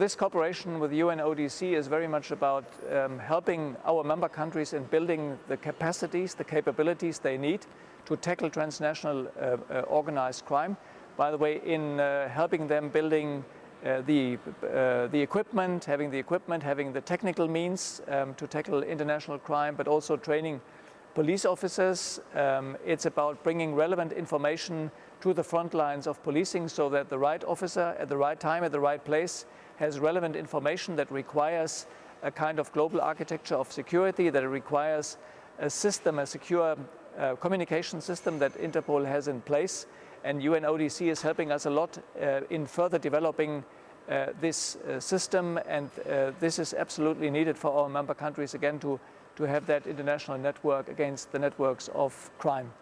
This cooperation with UNODC is very much about um, helping our member countries in building the capacities, the capabilities they need to tackle transnational uh, uh, organized crime. By the way, in uh, helping them building uh, the, uh, the equipment, having the equipment, having the technical means um, to tackle international crime, but also training police officers. Um, it's about bringing relevant information to the front lines of policing so that the right officer at the right time, at the right place, has relevant information that requires a kind of global architecture of security, that requires a system, a secure uh, communication system that Interpol has in place. And UNODC is helping us a lot uh, in further developing this uh, system and uh, this is absolutely needed for our member countries again to, to have that international network against the networks of crime.